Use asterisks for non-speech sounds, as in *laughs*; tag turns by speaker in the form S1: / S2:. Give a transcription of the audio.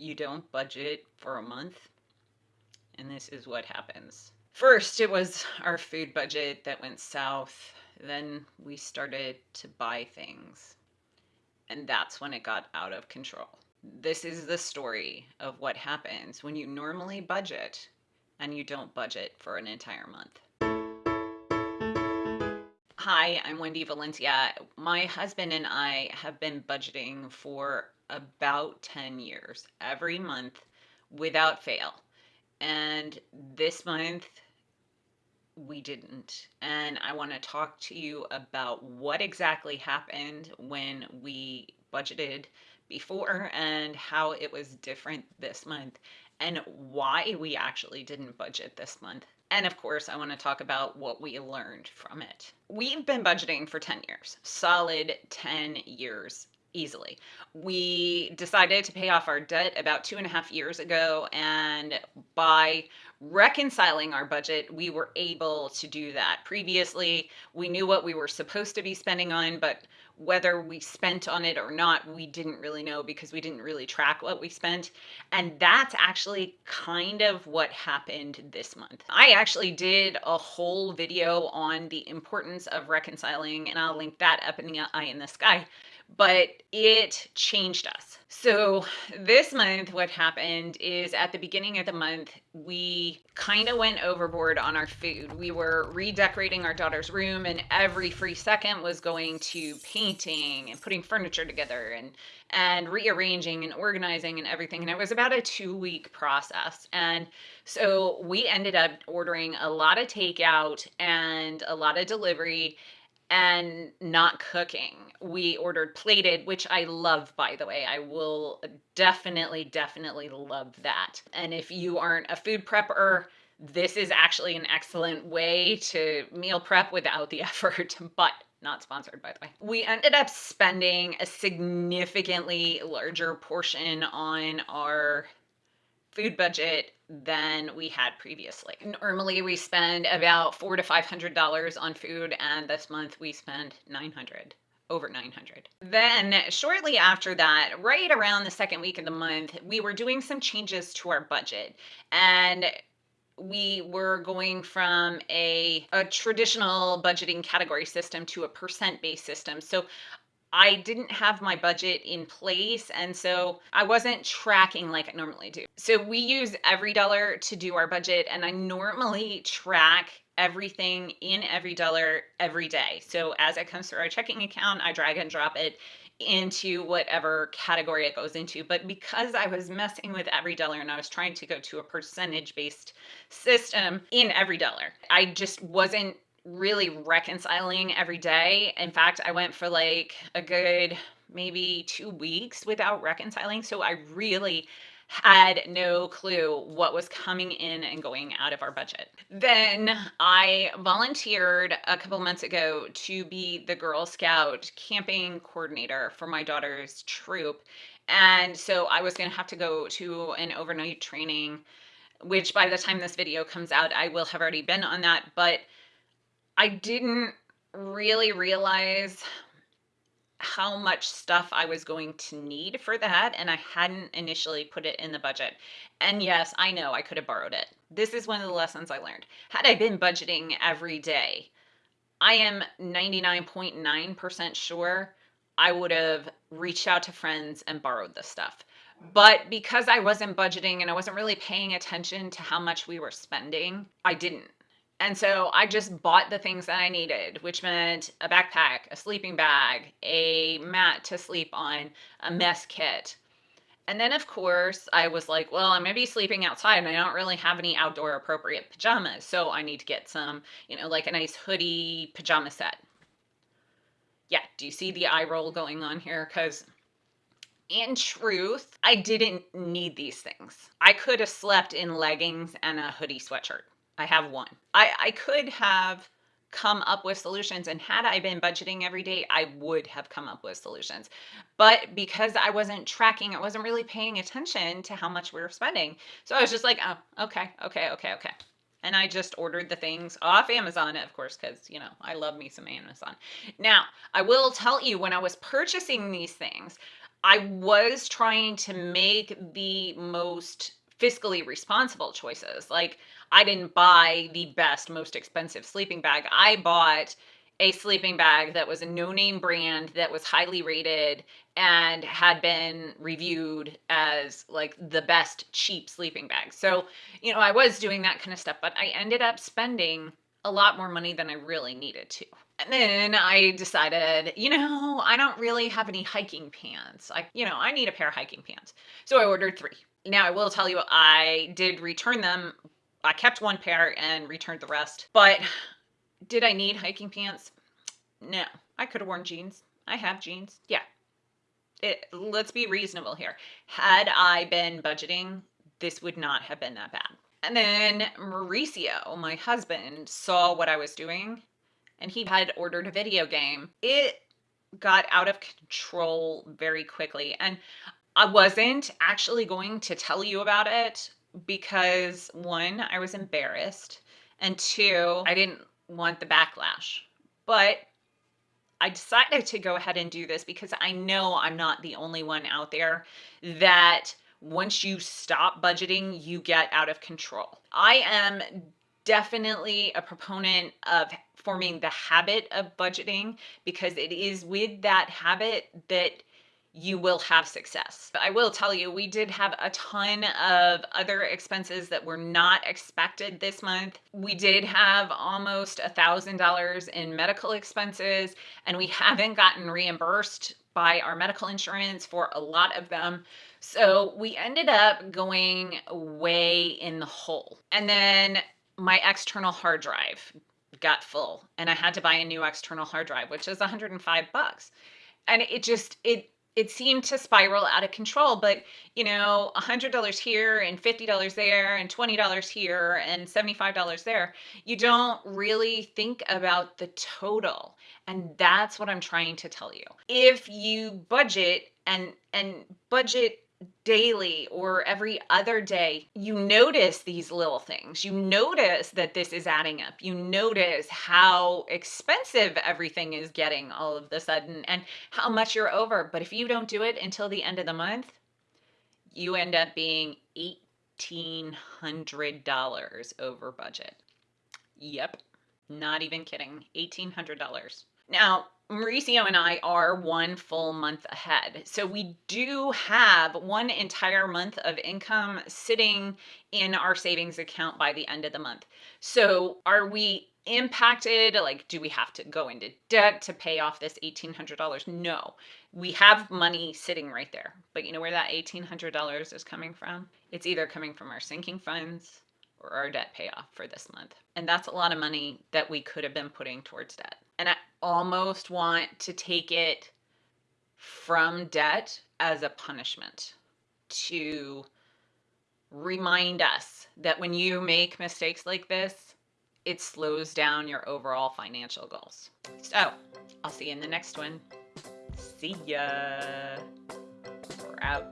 S1: you don't budget for a month, and this is what happens. First, it was our food budget that went south. Then we started to buy things. And that's when it got out of control. This is the story of what happens when you normally budget and you don't budget for an entire month. Hi, I'm Wendy Valencia. My husband and I have been budgeting for about 10 years, every month without fail. And this month, we didn't. And I want to talk to you about what exactly happened when we budgeted before and how it was different this month and why we actually didn't budget this month. And of course, I want to talk about what we learned from it. We've been budgeting for 10 years, solid 10 years easily. We decided to pay off our debt about two and a half years ago, and by reconciling our budget, we were able to do that. Previously, we knew what we were supposed to be spending on, but whether we spent on it or not, we didn't really know because we didn't really track what we spent. And that's actually kind of what happened this month. I actually did a whole video on the importance of reconciling, and I'll link that up in the eye in the sky but it changed us. So this month, what happened is at the beginning of the month, we kind of went overboard on our food. We were redecorating our daughter's room, and every free second was going to painting and putting furniture together and and rearranging and organizing and everything. And it was about a two week process. And so we ended up ordering a lot of takeout and a lot of delivery and not cooking. We ordered plated, which I love, by the way. I will definitely, definitely love that. And if you aren't a food prepper, this is actually an excellent way to meal prep without the *laughs* effort, but not sponsored by the way. We ended up spending a significantly larger portion on our food budget than we had previously. Normally we spend about four to five hundred dollars on food and this month we spend 900 over 900. Then shortly after that, right around the second week of the month, we were doing some changes to our budget and we were going from a, a traditional budgeting category system to a percent based system. So I didn't have my budget in place. And so I wasn't tracking like I normally do. So we use EveryDollar to do our budget. And I normally track everything in EveryDollar every day. So as it comes through our checking account, I drag and drop it into whatever category it goes into. But because I was messing with EveryDollar and I was trying to go to a percentage based system in EveryDollar, I just wasn't really reconciling every day. In fact, I went for like a good maybe two weeks without reconciling. So I really had no clue what was coming in and going out of our budget. Then I volunteered a couple months ago to be the Girl Scout camping coordinator for my daughter's troop. And so I was going to have to go to an overnight training, which by the time this video comes out, I will have already been on that. But I didn't really realize how much stuff I was going to need for that, and I hadn't initially put it in the budget. And yes, I know I could have borrowed it. This is one of the lessons I learned. Had I been budgeting every day, I am 99.9% sure I would have reached out to friends and borrowed the stuff. But because I wasn't budgeting and I wasn't really paying attention to how much we were spending, I didn't. And so I just bought the things that I needed, which meant a backpack, a sleeping bag, a mat to sleep on, a mess kit. And then, of course, I was like, well, I'm going to be sleeping outside and I don't really have any outdoor appropriate pajamas. So I need to get some, you know, like a nice hoodie pajama set. Yeah, do you see the eye roll going on here? Because in truth, I didn't need these things. I could have slept in leggings and a hoodie sweatshirt. I have one. I, I could have come up with solutions and had I been budgeting every day, I would have come up with solutions. But because I wasn't tracking, I wasn't really paying attention to how much we were spending. So I was just like, oh, okay, okay, okay, okay. And I just ordered the things off Amazon, of course, because, you know, I love me some Amazon. Now, I will tell you when I was purchasing these things, I was trying to make the most fiscally responsible choices. Like, I didn't buy the best, most expensive sleeping bag. I bought a sleeping bag that was a no name brand that was highly rated and had been reviewed as like the best cheap sleeping bag. So, you know, I was doing that kind of stuff, but I ended up spending a lot more money than I really needed to. And then I decided, you know, I don't really have any hiking pants. I, you know, I need a pair of hiking pants. So I ordered three. Now I will tell you, I did return them. I kept one pair and returned the rest. But did I need hiking pants? No. I could have worn jeans. I have jeans. Yeah. It, let's be reasonable here. Had I been budgeting, this would not have been that bad. And then Mauricio, my husband, saw what I was doing and he had ordered a video game. It got out of control very quickly. And I wasn't actually going to tell you about it because one, I was embarrassed, and two, I didn't want the backlash. But I decided to go ahead and do this because I know I'm not the only one out there that once you stop budgeting, you get out of control. I am definitely a proponent of forming the habit of budgeting because it is with that habit that you will have success. I will tell you, we did have a ton of other expenses that were not expected this month. We did have almost a thousand dollars in medical expenses, and we haven't gotten reimbursed by our medical insurance for a lot of them. So we ended up going way in the hole. And then my external hard drive got full and I had to buy a new external hard drive, which is 105 bucks. And it just it it seemed to spiral out of control, but you know, $100 here and $50 there and $20 here and $75 there. You don't really think about the total. And that's what I'm trying to tell you. If you budget and and budget daily or every other day, you notice these little things. You notice that this is adding up. You notice how expensive everything is getting all of the sudden and how much you're over. But if you don't do it until the end of the month, you end up being $1,800 over budget. Yep, not even kidding. $1,800. Now, Mauricio and I are one full month ahead. So we do have one entire month of income sitting in our savings account by the end of the month. So are we impacted? Like, do we have to go into debt to pay off this $1,800? No, we have money sitting right there. But you know where that $1,800 is coming from? It's either coming from our sinking funds or our debt payoff for this month. And that's a lot of money that we could have been putting towards debt. And I almost want to take it from debt as a punishment to remind us that when you make mistakes like this, it slows down your overall financial goals. So I'll see you in the next one. See ya. We're out.